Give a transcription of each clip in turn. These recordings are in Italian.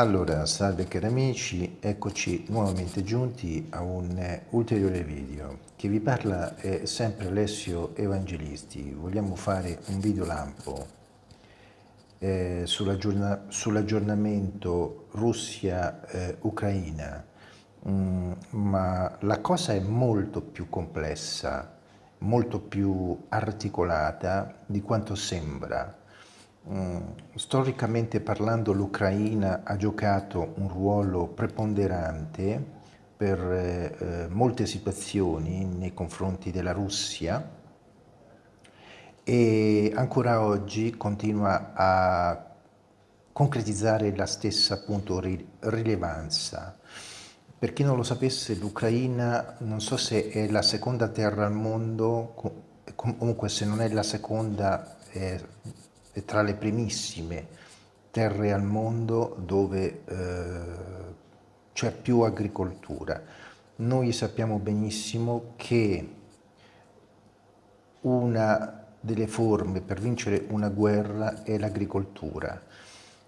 Allora, salve cari amici, eccoci nuovamente giunti a un ulteriore video. Chi vi parla è sempre Alessio Evangelisti. Vogliamo fare un video lampo eh, sull'aggiornamento Russia-Ucraina, eh, mm, ma la cosa è molto più complessa, molto più articolata di quanto sembra storicamente parlando l'Ucraina ha giocato un ruolo preponderante per eh, eh, molte situazioni nei confronti della Russia e ancora oggi continua a concretizzare la stessa appunto rilevanza. Per chi non lo sapesse l'Ucraina non so se è la seconda terra al mondo, comunque se non è la seconda è tra le primissime terre al mondo dove eh, c'è più agricoltura. Noi sappiamo benissimo che una delle forme per vincere una guerra è l'agricoltura.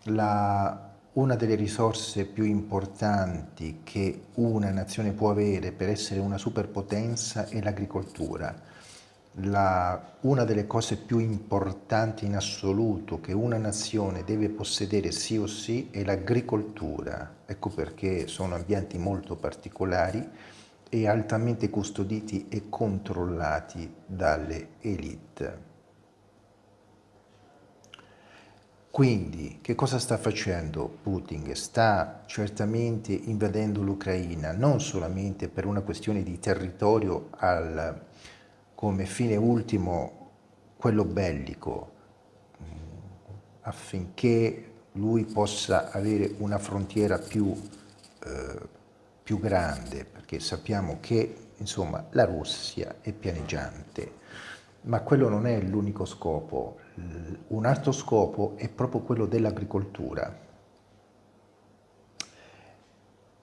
La, una delle risorse più importanti che una nazione può avere per essere una superpotenza è l'agricoltura la, una delle cose più importanti in assoluto che una nazione deve possedere sì o sì è l'agricoltura. Ecco perché sono ambienti molto particolari e altamente custoditi e controllati dalle elite. Quindi, che cosa sta facendo Putin? Sta certamente invadendo l'Ucraina, non solamente per una questione di territorio al come fine ultimo quello bellico, mm, affinché lui possa avere una frontiera più, eh, più grande, perché sappiamo che insomma, la Russia è pianeggiante, ma quello non è l'unico scopo. Un altro scopo è proprio quello dell'agricoltura.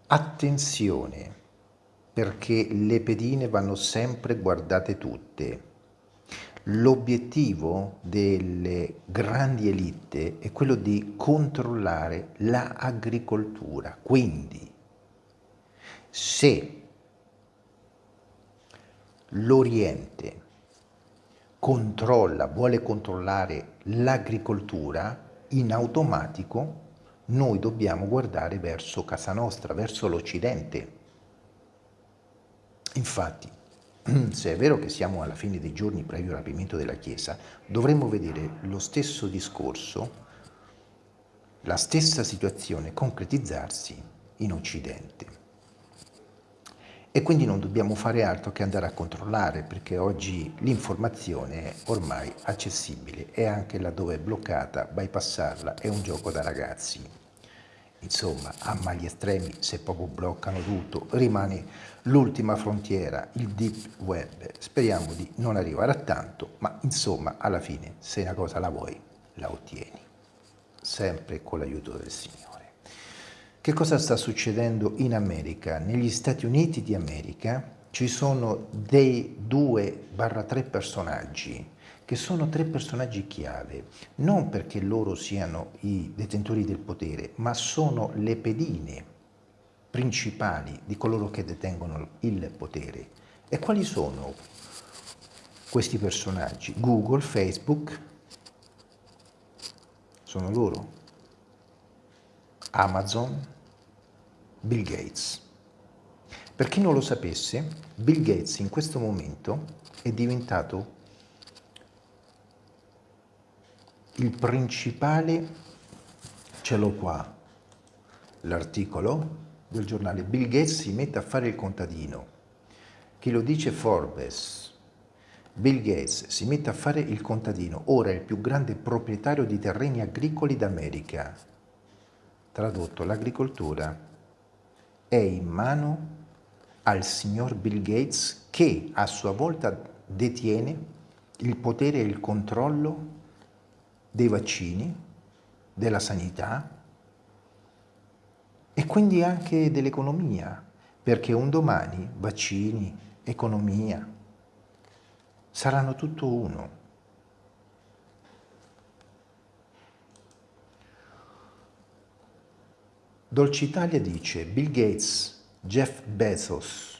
Attenzione, perché le pedine vanno sempre guardate tutte. L'obiettivo delle grandi elite è quello di controllare l'agricoltura. Quindi, se l'Oriente controlla, vuole controllare l'agricoltura, in automatico noi dobbiamo guardare verso casa nostra, verso l'Occidente Infatti, se è vero che siamo alla fine dei giorni previo rapimento della Chiesa, dovremmo vedere lo stesso discorso, la stessa situazione concretizzarsi in Occidente. E quindi non dobbiamo fare altro che andare a controllare, perché oggi l'informazione è ormai accessibile e anche laddove è bloccata, bypassarla è un gioco da ragazzi. Insomma, a mali estremi, se proprio bloccano tutto, rimane l'ultima frontiera, il deep web. Speriamo di non arrivare a tanto, ma insomma, alla fine, se una cosa la vuoi, la ottieni. Sempre con l'aiuto del Signore. Che cosa sta succedendo in America? Negli Stati Uniti di America ci sono dei 2-3 personaggi che sono tre personaggi chiave, non perché loro siano i detentori del potere, ma sono le pedine principali di coloro che detengono il potere. E quali sono questi personaggi? Google, Facebook, sono loro. Amazon, Bill Gates. Per chi non lo sapesse, Bill Gates in questo momento è diventato il principale, ce l'ho qua, l'articolo del giornale, Bill Gates si mette a fare il contadino. Chi lo dice Forbes. Bill Gates si mette a fare il contadino, ora è il più grande proprietario di terreni agricoli d'America. Tradotto, l'agricoltura è in mano al signor Bill Gates che a sua volta detiene il potere e il controllo dei vaccini, della sanità e quindi anche dell'economia, perché un domani vaccini, economia, saranno tutto uno. Dolce Italia dice Bill Gates, Jeff Bezos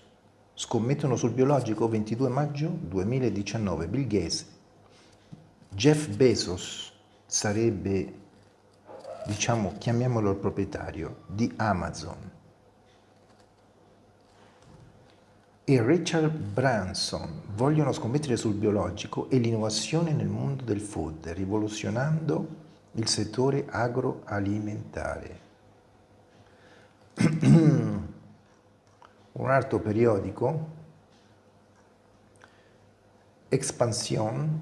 scommettono sul biologico 22 maggio 2019. Bill Gates, Jeff Bezos sarebbe, diciamo, chiamiamolo il proprietario di Amazon. E Richard Branson vogliono scommettere sul biologico e l'innovazione nel mondo del food, rivoluzionando il settore agroalimentare. un altro periodico, Expansión,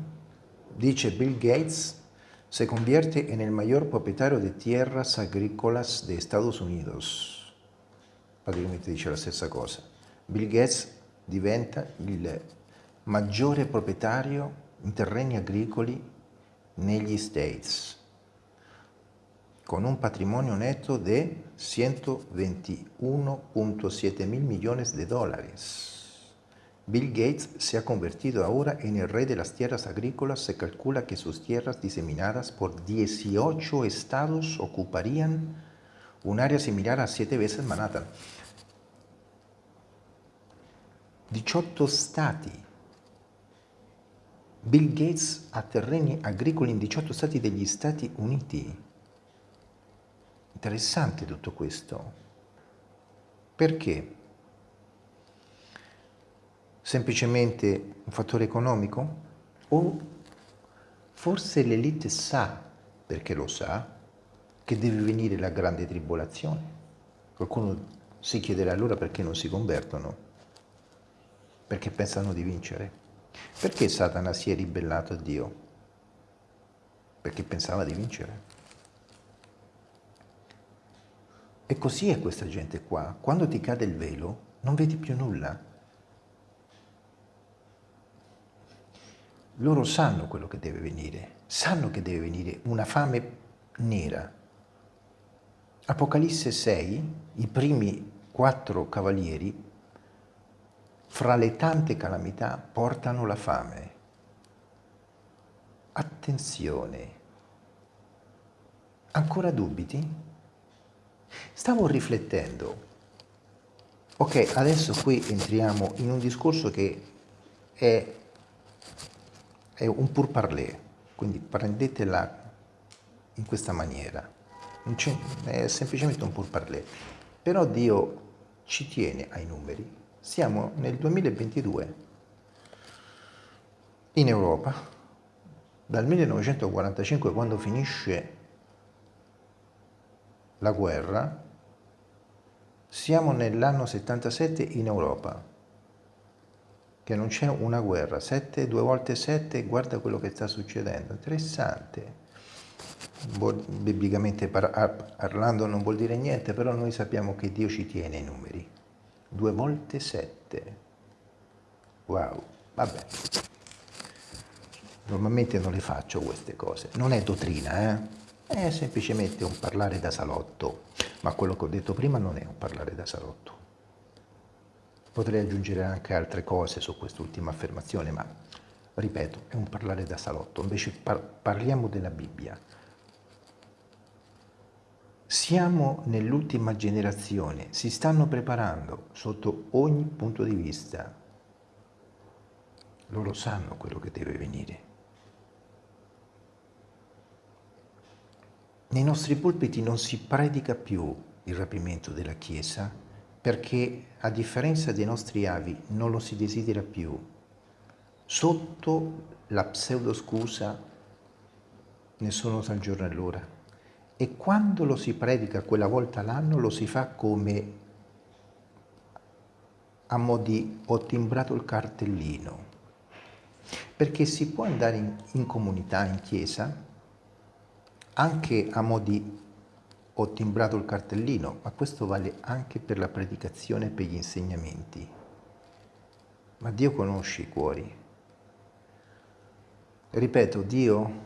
dice Bill Gates se convierte en el mayor propietario de tierras agrícolas de Estados Unidos. Praticamente dice la stessa cosa. Bill Gates diventa il maggiore proprietario in terreni agricoli negli States con un patrimonio neto de 121.7 mil millones de dólares. Bill Gates se ha convertido ahora en el rey de las tierras agrícolas. Se calcula que sus tierras diseminadas por 18 estados ocuparían un área similar a 7 veces Manhattan. 18 stati. Bill Gates ha terreni agricoli in 18 stati degli Stati Uniti. Interessante tutto questo. Perché? Semplicemente un fattore economico? O forse l'elite sa, perché lo sa, che deve venire la grande tribolazione? Qualcuno si chiederà allora perché non si convertono? Perché pensano di vincere? Perché Satana si è ribellato a Dio? Perché pensava di vincere. E così è questa gente qua. Quando ti cade il velo non vedi più nulla. Loro sanno quello che deve venire, sanno che deve venire una fame nera. Apocalisse 6, i primi quattro cavalieri, fra le tante calamità, portano la fame. Attenzione. Ancora dubiti? Stavo riflettendo, ok, adesso qui entriamo in un discorso che è, è un pur parler, quindi prendetela in questa maniera, è semplicemente un pur parler, però Dio ci tiene ai numeri, siamo nel 2022 in Europa, dal 1945 quando finisce la guerra, siamo nell'anno 77 in Europa, che non c'è una guerra, 7, due volte 7, guarda quello che sta succedendo, interessante. Biblicamente parlando non vuol dire niente, però noi sappiamo che Dio ci tiene i numeri. Due volte 7. Wow, vabbè. Normalmente non le faccio queste cose, non è dottrina, eh? È semplicemente un parlare da salotto, ma quello che ho detto prima non è un parlare da salotto. Potrei aggiungere anche altre cose su quest'ultima affermazione, ma ripeto, è un parlare da salotto. Invece par parliamo della Bibbia. Siamo nell'ultima generazione, si stanno preparando sotto ogni punto di vista. Loro sanno quello che deve venire. Nei nostri pulpiti non si predica più il rapimento della Chiesa perché, a differenza dei nostri avi, non lo si desidera più. Sotto la pseudoscusa nessuno sa il giorno e l'ora. E quando lo si predica quella volta l'anno lo si fa come a mo' di ho timbrato il cartellino. Perché si può andare in, in comunità, in chiesa, anche a mo' di ho timbrato il cartellino, ma questo vale anche per la predicazione e per gli insegnamenti. Ma Dio conosce i cuori. Ripeto, Dio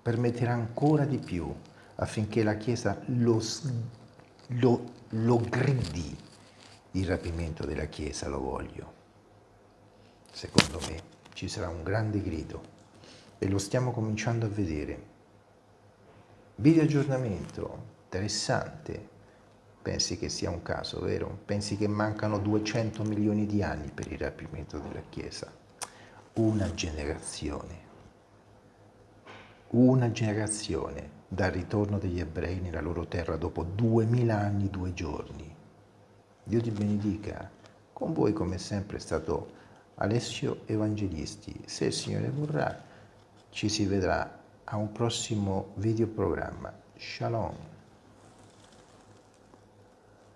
permetterà ancora di più affinché la Chiesa lo, lo, lo gridi il rapimento della Chiesa, lo voglio. Secondo me ci sarà un grande grido e lo stiamo cominciando a vedere. Video aggiornamento, interessante. Pensi che sia un caso, vero? Pensi che mancano 200 milioni di anni per il rapimento della Chiesa? Una generazione. Una generazione dal ritorno degli ebrei nella loro terra dopo duemila anni, due giorni. Dio ti benedica. Con voi come sempre è stato Alessio Evangelisti. Se il Signore vorrà, ci si vedrà a un prossimo videoprogramma. Shalom.